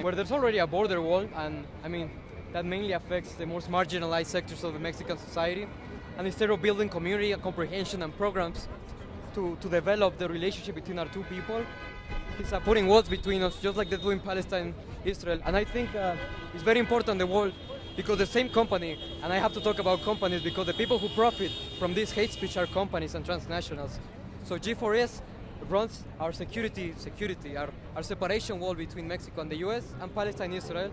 Where there's already a border wall, and I mean, that mainly affects the most marginalized sectors of the Mexican society. And instead of building community and comprehension and programs to, to develop the relationship between our two people, he's uh, putting walls between us, just like they do in Palestine, Israel. And I think uh, it's very important the wall because the same company, and I have to talk about companies because the people who profit from this hate speech are companies and transnationals. So G4S runs our security, security, our, our separation wall between Mexico and the US and Palestine, Israel.